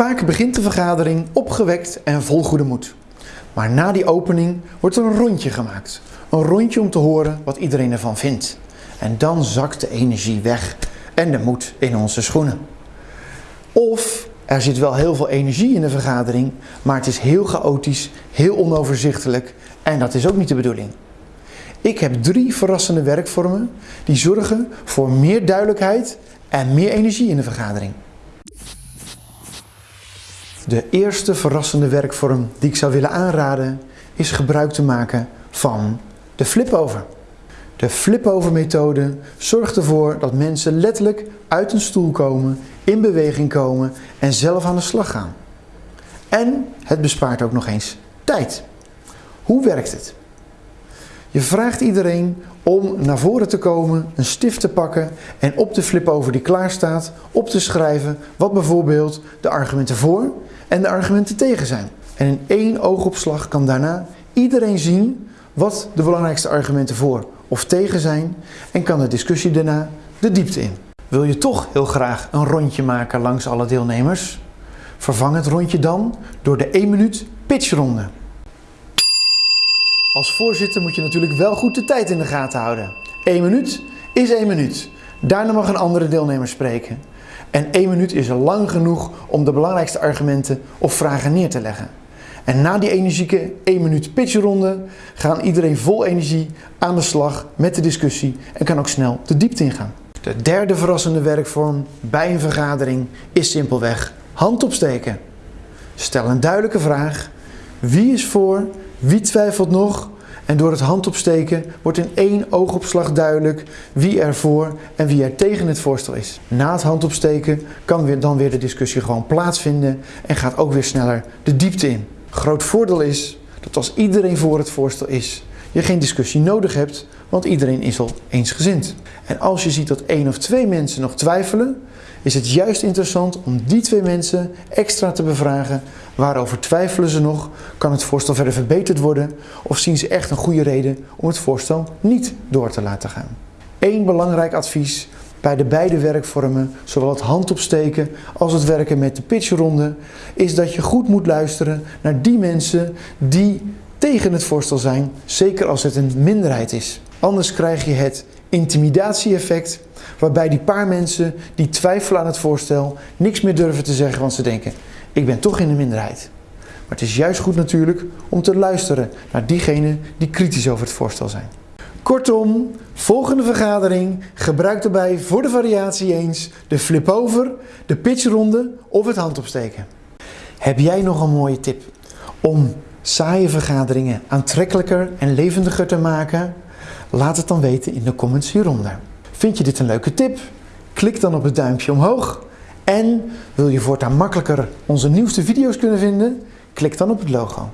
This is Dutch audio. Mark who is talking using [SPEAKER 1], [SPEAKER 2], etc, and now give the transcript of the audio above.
[SPEAKER 1] Vaak begint de vergadering opgewekt en vol goede moed. Maar na die opening wordt er een rondje gemaakt. Een rondje om te horen wat iedereen ervan vindt. En dan zakt de energie weg en de moed in onze schoenen. Of er zit wel heel veel energie in de vergadering, maar het is heel chaotisch, heel onoverzichtelijk en dat is ook niet de bedoeling. Ik heb drie verrassende werkvormen die zorgen voor meer duidelijkheid en meer energie in de vergadering. De eerste verrassende werkvorm die ik zou willen aanraden is gebruik te maken van de flip-over. De flip-over methode zorgt ervoor dat mensen letterlijk uit een stoel komen, in beweging komen en zelf aan de slag gaan. En het bespaart ook nog eens tijd. Hoe werkt het? Je vraagt iedereen om naar voren te komen, een stift te pakken en op de flip-over die klaar staat op te schrijven wat bijvoorbeeld de argumenten voor en de argumenten tegen zijn. En in één oogopslag kan daarna iedereen zien wat de belangrijkste argumenten voor of tegen zijn en kan de discussie daarna de diepte in. Wil je toch heel graag een rondje maken langs alle deelnemers? Vervang het rondje dan door de 1 minuut pitchronde. Als voorzitter moet je natuurlijk wel goed de tijd in de gaten houden. 1 minuut is 1 minuut. Daarna mag een andere deelnemer spreken. En 1 minuut is lang genoeg om de belangrijkste argumenten of vragen neer te leggen. En na die energieke 1 minuut pitchronde gaan iedereen vol energie aan de slag met de discussie en kan ook snel de diepte ingaan. De derde verrassende werkvorm bij een vergadering is simpelweg hand opsteken. Stel een duidelijke vraag. Wie is voor? Wie twijfelt nog? En door het handopsteken wordt in één oogopslag duidelijk wie er voor en wie er tegen het voorstel is. Na het handopsteken kan weer dan weer de discussie gewoon plaatsvinden en gaat ook weer sneller de diepte in. Groot voordeel is dat als iedereen voor het voorstel is, je geen discussie nodig hebt, want iedereen is al eensgezind. En als je ziet dat één of twee mensen nog twijfelen, is het juist interessant om die twee mensen extra te bevragen. Waarover twijfelen ze nog? Kan het voorstel verder verbeterd worden? Of zien ze echt een goede reden om het voorstel niet door te laten gaan? Eén belangrijk advies bij de beide werkvormen, zowel het handopsteken als het werken met de pitchronde, is dat je goed moet luisteren naar die mensen die tegen het voorstel zijn, zeker als het een minderheid is. Anders krijg je het intimidatie-effect, waarbij die paar mensen die twijfelen aan het voorstel niks meer durven te zeggen, want ze denken, ik ben toch in de minderheid. Maar het is juist goed natuurlijk om te luisteren naar diegenen die kritisch over het voorstel zijn. Kortom, volgende vergadering gebruik daarbij voor de variatie eens de flip-over, de pitchronde of het handopsteken. Heb jij nog een mooie tip om saaie vergaderingen aantrekkelijker en levendiger te maken? Laat het dan weten in de comments hieronder. Vind je dit een leuke tip? Klik dan op het duimpje omhoog. En wil je voortaan makkelijker onze nieuwste video's kunnen vinden? Klik dan op het logo.